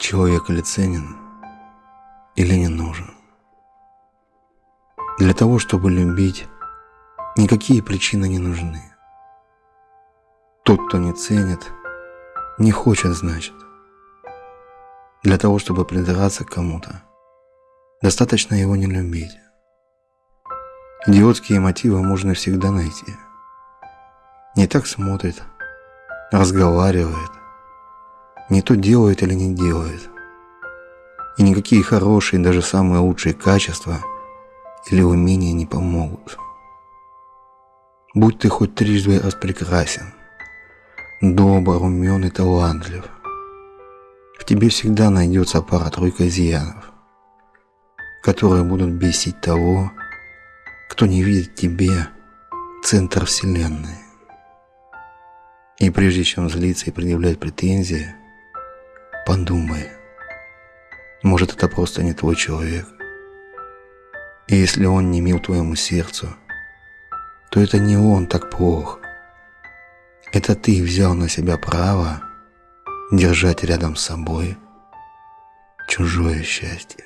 Человек или ценен, или не нужен. Для того, чтобы любить, никакие причины не нужны. Тот, кто не ценит, не хочет, значит. Для того, чтобы придраться к кому-то, достаточно его не любить. Идиотские мотивы можно всегда найти. Не так смотрит, разговаривает, не то делает или не делает. И никакие хорошие, даже самые лучшие качества или умения не помогут. Будь ты хоть трижды распрекрасен, добр, умен и талантлив, в тебе всегда найдется пара-тройка изъянов, которые будут бесить того, кто не видит тебе центр Вселенной. И прежде чем злиться и предъявлять претензии, Подумай. Может, это просто не твой человек. И если он не мил твоему сердцу, то это не он так плох. Это ты взял на себя право держать рядом с собой чужое счастье.